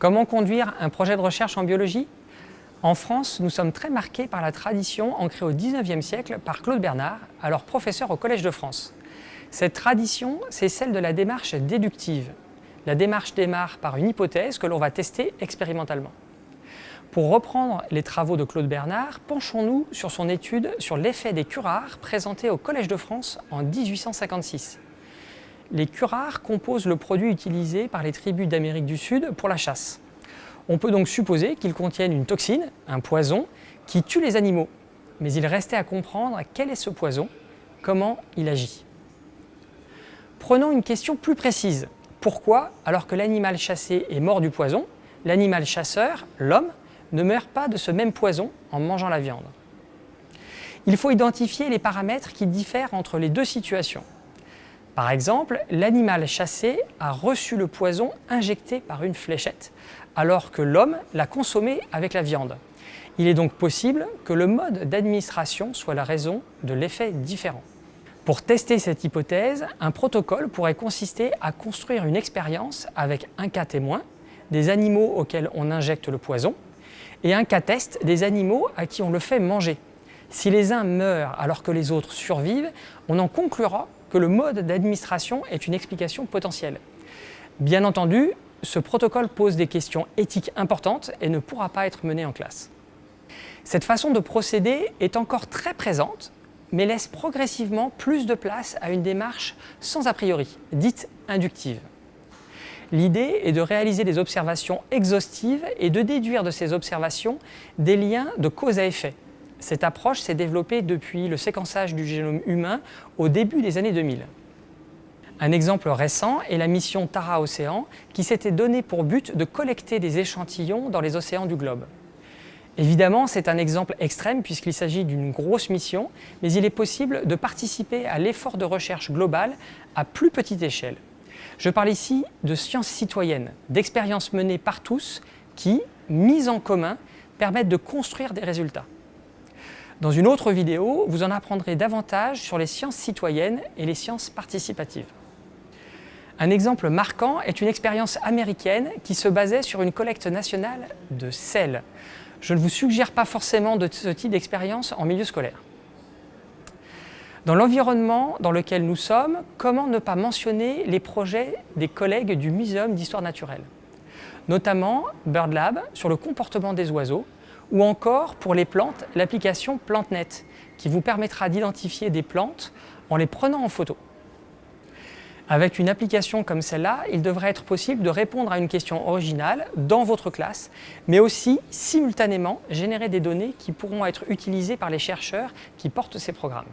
Comment conduire un projet de recherche en biologie? En France, nous sommes très marqués par la tradition ancrée au XIXe siècle par Claude Bernard, alors professeur au Collège de France. Cette tradition, c'est celle de la démarche déductive. La démarche démarre par une hypothèse que l'on va tester expérimentalement. Pour reprendre les travaux de Claude Bernard, penchons-nous sur son étude sur l'effet des curares présenté au Collège de France en 1856. Les curares composent le produit utilisé par les tribus d'Amérique du Sud pour la chasse. On peut donc supposer qu'ils contiennent une toxine, un poison, qui tue les animaux. Mais il restait à comprendre quel est ce poison, comment il agit. Prenons une question plus précise. Pourquoi, alors que l'animal chassé est mort du poison, l'animal chasseur, l'homme, ne meurt pas de ce même poison en mangeant la viande? Il faut identifier les paramètres qui diffèrent entre les deux situations. Par exemple, l'animal chassé a reçu le poison injecté par une fléchette, alors que l'homme l'a consommé avec la viande. Il est donc possible que le mode d'administration soit la raison de l'effet différent. Pour tester cette hypothèse, un protocole pourrait consister à construire une expérience avec un cas témoin, des animaux auxquels on injecte le poison, et un cas test des animaux à qui on le fait manger. Si les uns meurent alors que les autres survivent, on en conclura que le mode d'administration est une explication potentielle. Bien entendu, ce protocole pose des questions éthiques importantes et ne pourra pas être mené en classe. Cette façon de procéder est encore très présente, mais laisse progressivement plus de place à une démarche sans a priori, dite inductive. L'idée est de réaliser des observations exhaustives et de déduire de ces observations des liens de cause à effet, cette approche s'est développée depuis le séquençage du génome humain au début des années 2000. Un exemple récent est la mission Tara Océan qui s'était donné pour but de collecter des échantillons dans les océans du globe. Évidemment, c'est un exemple extrême puisqu'il s'agit d'une grosse mission, mais il est possible de participer à l'effort de recherche globale à plus petite échelle. Je parle ici de sciences citoyennes, d'expériences menées par tous qui, mises en commun, permettent de construire des résultats. Dans une autre vidéo, vous en apprendrez davantage sur les sciences citoyennes et les sciences participatives. Un exemple marquant est une expérience américaine qui se basait sur une collecte nationale de sel. Je ne vous suggère pas forcément de ce type d'expérience en milieu scolaire. Dans l'environnement dans lequel nous sommes, comment ne pas mentionner les projets des collègues du Muséum d'histoire naturelle? Notamment BirdLab sur le comportement des oiseaux, ou encore pour les plantes, l'application PlanteNet qui vous permettra d'identifier des plantes en les prenant en photo. Avec une application comme celle-là, il devrait être possible de répondre à une question originale dans votre classe, mais aussi simultanément générer des données qui pourront être utilisées par les chercheurs qui portent ces programmes.